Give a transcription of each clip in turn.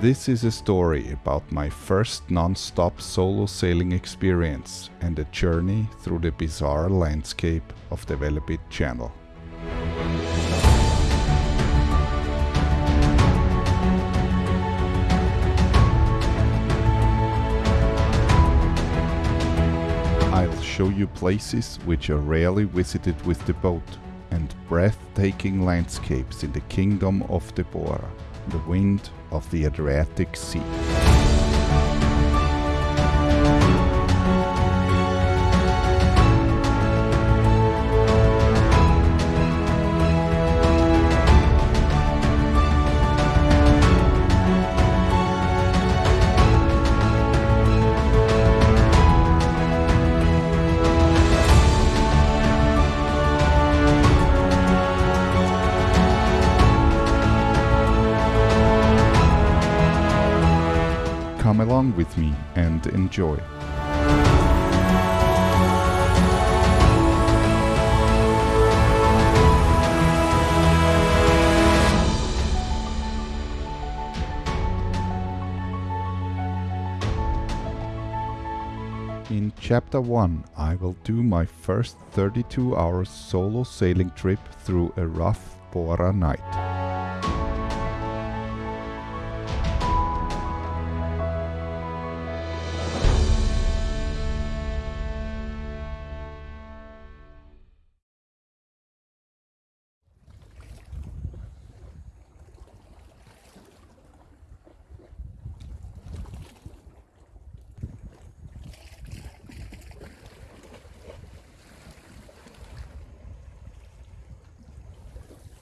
This is a story about my first non-stop solo sailing experience and a journey through the bizarre landscape of the Velebit Channel. I'll show you places which are rarely visited with the boat and breathtaking landscapes in the kingdom of the the wind of the Adriatic Sea. Along with me and enjoy. In chapter 1 I will do my first 32 hours solo sailing trip through a rough Bora night.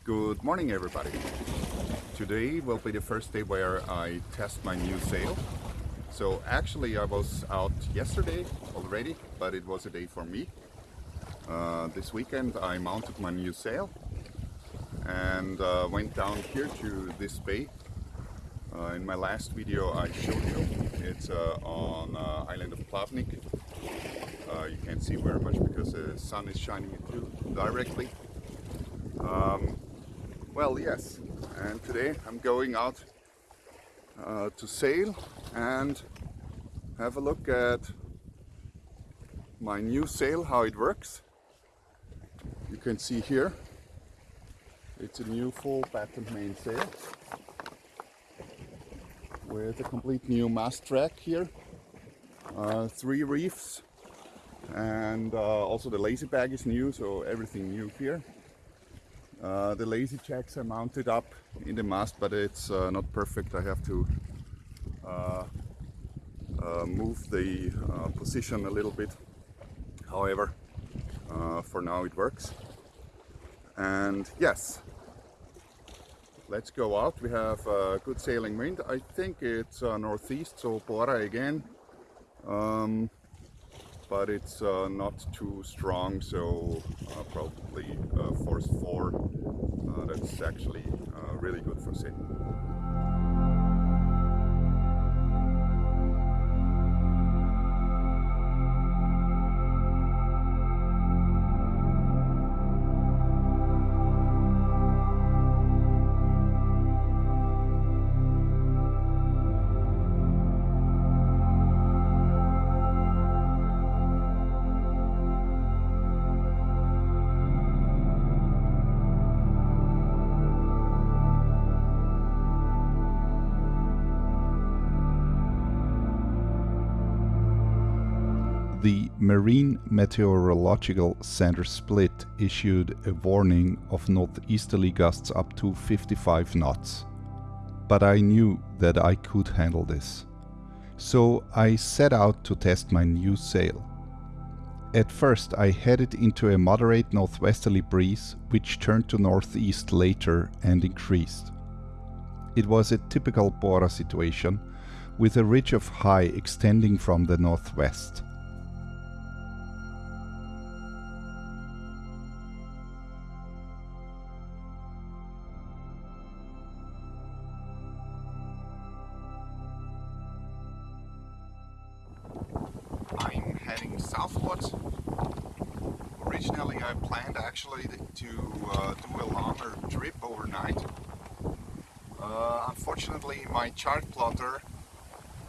Good morning everybody. Today will be the first day where I test my new sail. So actually I was out yesterday already, but it was a day for me. Uh, this weekend I mounted my new sail and uh, went down here to this bay. Uh, in my last video I showed you, it's uh, on uh, island of Plavnik. Uh, you can't see very much because the sun is shining directly. Um, well, yes, and today I'm going out uh, to sail and have a look at my new sail, how it works. You can see here, it's a new full patterned mainsail with a complete new mast track here, uh, three reefs and uh, also the lazy bag is new, so everything new here. Uh, the lazy jacks are mounted up in the mast, but it's uh, not perfect. I have to uh, uh move the position a little bit. However, for now it works. And yes, let's go out. We have a good sailing wind. I think it's northeast, so Bora again. Um, but it's uh, not too strong so uh, probably uh, force 4 uh, that's actually uh, really good for sailing. Marine Meteorological Center Split issued a warning of northeasterly gusts up to 55 knots. But I knew that I could handle this. So I set out to test my new sail. At first I headed into a moderate northwesterly breeze which turned to northeast later and increased. It was a typical Bora situation with a ridge of high extending from the northwest. Heading southwards. Originally I planned actually to uh, do a longer trip overnight. Uh, unfortunately, my chart plotter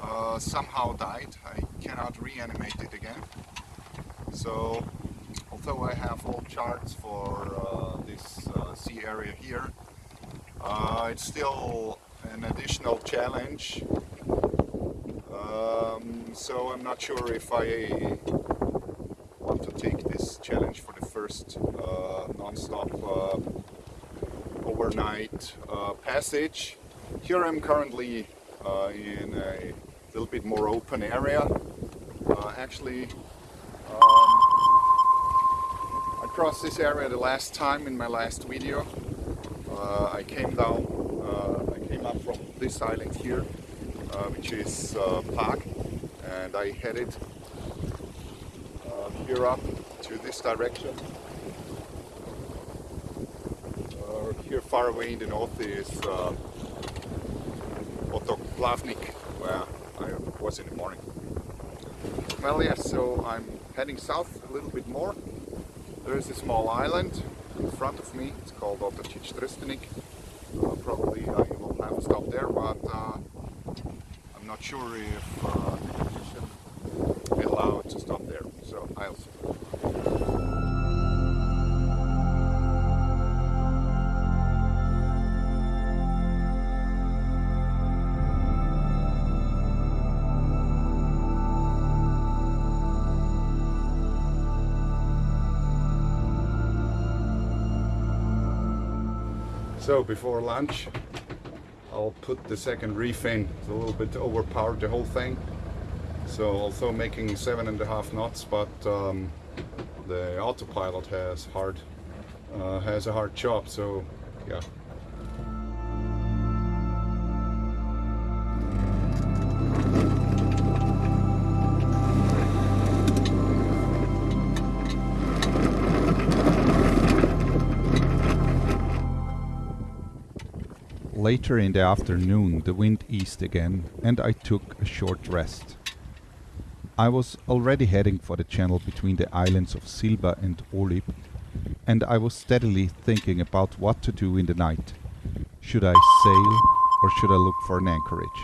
uh, somehow died. I cannot reanimate it again. So, although I have all charts for uh, this uh, sea area here, uh, it's still an additional challenge. So I'm not sure if I want to take this challenge for the first uh, non-stop uh, overnight uh, passage. Here I'm currently uh, in a little bit more open area. Uh, actually, um, I crossed this area the last time in my last video. Uh, I came down, I came up from this island here, which is uh, Park, and I headed here up to this direction. Uh, here far away in the north is uh, Otok Plavnik, where I was in the morning. Well, yes, so I'm heading south a little bit more. There is a small island in front of me. It's called Otočić Trstenik. Uh, probably I will have a stop there, but uh, I'm not sure if So before lunch, I'll put the second reef in. It's a little bit overpowered the whole thing. So also making seven and a half knots, but um, the autopilot has hard uh, has a hard job. So yeah, Later in the afternoon the wind eased again and I took a short rest. I was already heading for the channel between the islands of Silba and Olib and I was steadily thinking about what to do in the night. Should I sail or should I look for an anchorage?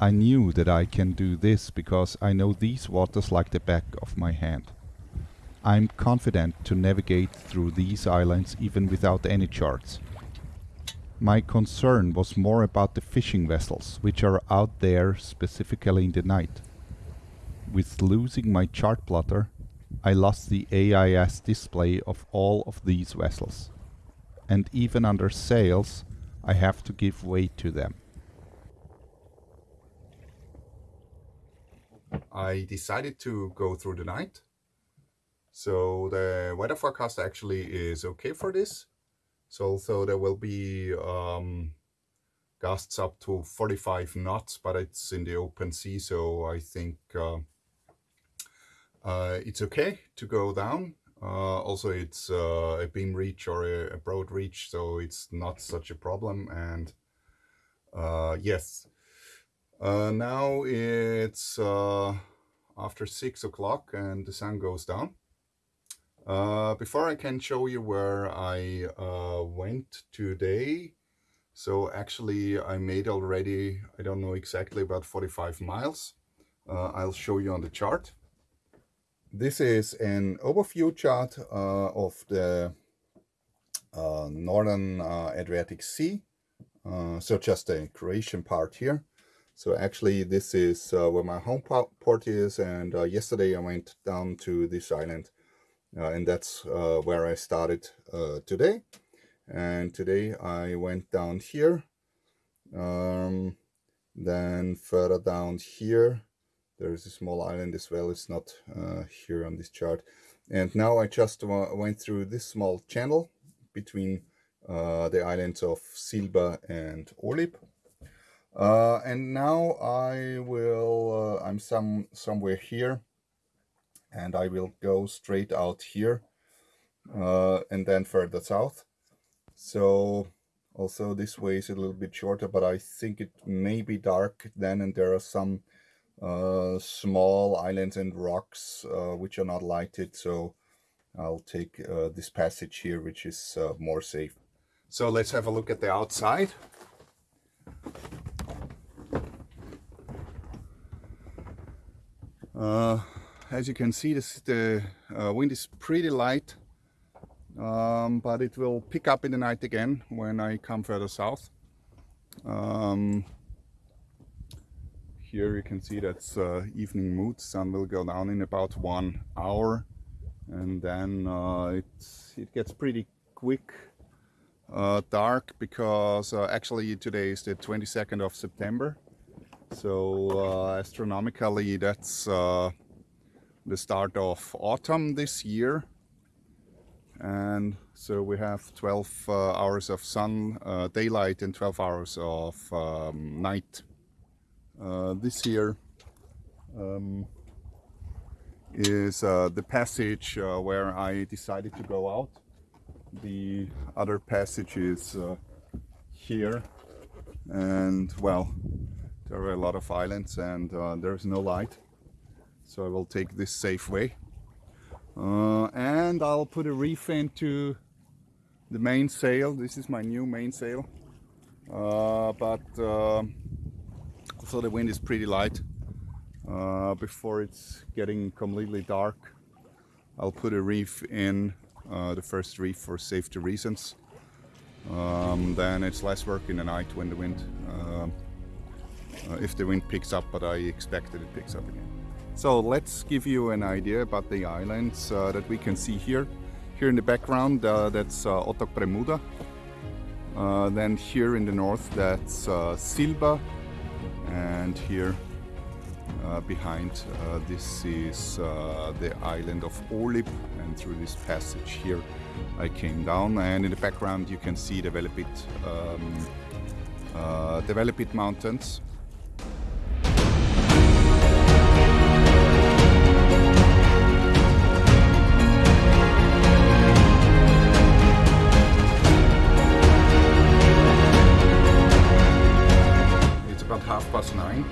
I knew that I can do this because I know these waters like the back of my hand. I'm confident to navigate through these islands even without any charts my concern was more about the fishing vessels, which are out there specifically in the night. With losing my chart plotter, I lost the AIS display of all of these vessels. And even under sails, I have to give way to them. I decided to go through the night. So the weather forecast actually is okay for this. So, so there will be um, gusts up to 45 knots, but it's in the open sea, so I think uh, uh, it's okay to go down. Uh, also, it's uh, a beam reach or a, a, broad reach, so it's not such a problem. And uh, yes, uh, now it's after six o'clock and the sun goes down. Uh, before I can show you where I uh, went today, so actually I made already, I don't know exactly, about 45 miles. Uh, I'll show you on the chart. This is an overview chart uh, of the uh, northern uh, Adriatic Sea, so just the Croatian part here. So actually this is where my home port is and yesterday I went down to this island and that's uh, where I started uh, today. And today I went down here um, then further down here there's a small island as well. It's not uh, here on this chart. And now I just went through this small channel between uh, the islands of Silba and Olib uh, and now I will I'm some somewhere here and I will go straight out here uh, and then further south. So also this way is a little bit shorter, but I think it may be dark then and there are some uh, small islands and rocks uh, which are not lighted. So I'll take uh, this passage here, which is uh, more safe. So let's have a look at the outside. Uh, as you can see, this, the uh, wind is pretty light, um, but it will pick up in the night again when I come further south. Um, here you can see that's uh, evening mood. Sun will go down in about one hour, and then uh, it gets pretty quick uh, dark because uh, actually today is the 22nd of September so uh, astronomically that's uh, the start of autumn this year. And so we have 12 uh, hours of sun uh, daylight and 12 hours of um, night this year. Um, is the passage where I decided to go out. The other passage is uh, here. And well there are a lot of islands and uh, there's no light so I will take this safe way uh, and I'll put a reef into the mainsail this is my new mainsail uh, but um, also the wind is pretty light uh, before it's getting completely dark I'll put a reef in uh, the first reef for safety reasons. Um, then it's less work in the night when the wind, uh, uh, if the wind picks up, but I expect that it picks up again. So let's give you an idea about the islands uh, that we can see here. Here in the background, uh, that's uh, Otok Premuda. then here in the north, that's Silba. And here uh, behind uh, this is uh, the island of Olib and through this passage here I came down and in the background you can see the Velebit, um, uh, mountains nine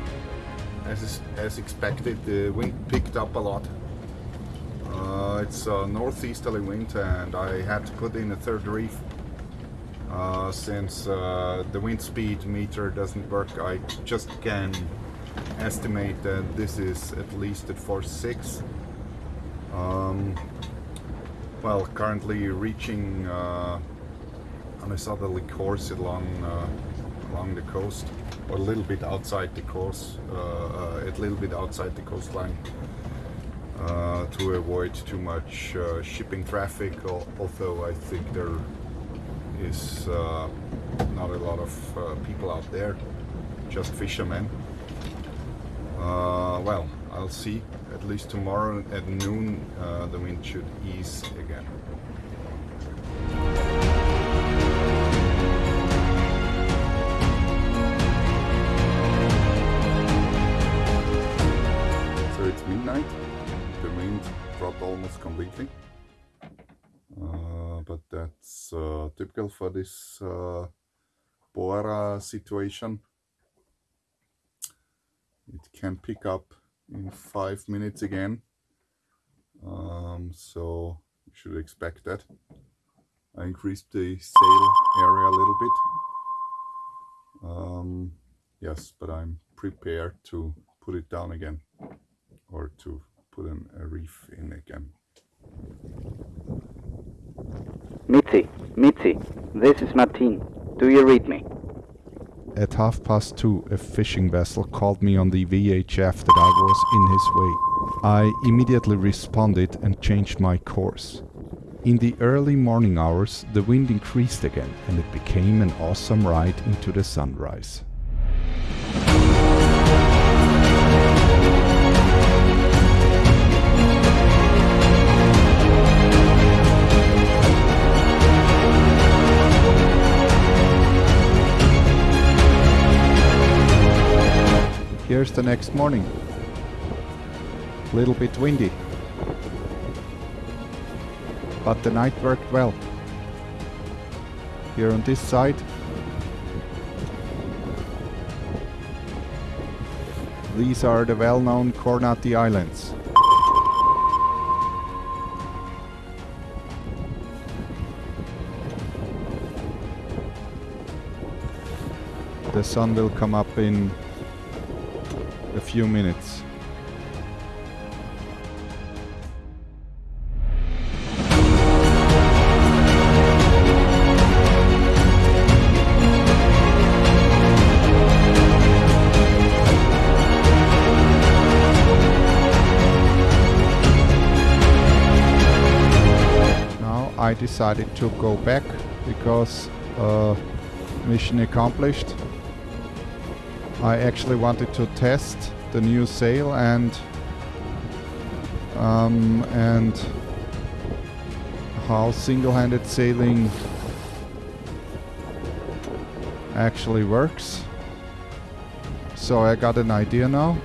as, as expected, the wind picked up a lot. Uh, it's a northeasterly wind and I had to put in a third reef uh, since uh, the wind speed meter doesn't work. I just can estimate that this is at least at force 6. Um, well, currently reaching uh, on a southerly course along, uh, along the coast a little bit outside the coast, uh, uh, a little bit outside the coastline uh, to avoid too much shipping traffic. Although I think there is not a lot of people out there, just fishermen. well, I'll see. At least tomorrow at noon, the wind should ease again. Almost completely. Uh, but that's uh, typical for this uh, Bora situation. It can pick up in five minutes again. Um, so you should expect that. I increased the sail area a little bit. Um, yes, but I'm prepared to put it down again or to put an, a reef in again. Mitzi, Mitzi, this is Martin. Do you read me? At half past two, a fishing vessel called me on the VHF that I was in his way. I immediately responded and changed my course. In the early morning hours, the wind increased again and it became an awesome ride into the sunrise. Here's the next morning. Little bit windy. But the night worked well. Here on this side. These are the well-known Kornati Islands. The sun will come up in a few minutes. Now I decided to go back because uh, mission accomplished. I actually wanted to test the new sail and um, and how single-handed sailing actually works. So I got an idea now.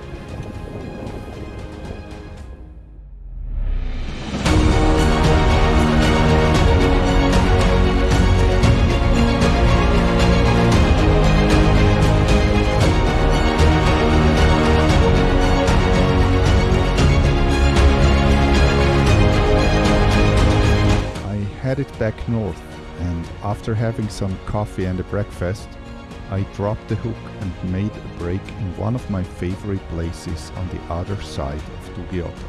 After having some coffee and a breakfast, I dropped the hook and made a break in one of my favorite places on the other side of Dugiota.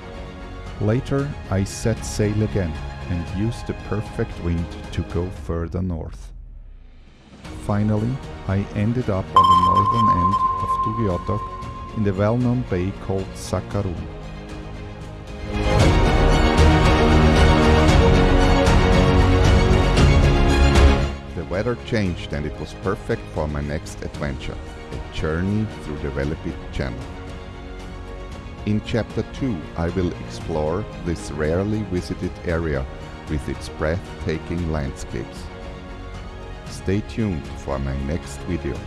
Later, I set sail again and used the perfect wind to go further north. Finally, I ended up on the northern end of Dugi Otok in the well-known bay called Sakarun. Weather changed and it was perfect for my next adventure, a journey through the Velebit Channel. In chapter 2 I will explore this rarely visited area with its breathtaking landscapes. Stay tuned for my next video.